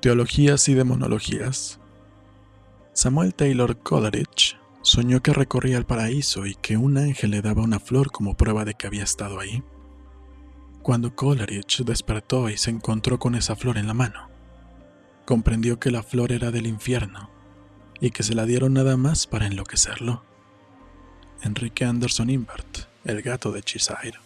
Teologías y demonologías. Samuel Taylor Coleridge soñó que recorría el paraíso y que un ángel le daba una flor como prueba de que había estado ahí. Cuando Coleridge despertó y se encontró con esa flor en la mano, comprendió que la flor era del infierno y que se la dieron nada más para enloquecerlo. Enrique Anderson Imbert, el gato de Chisire.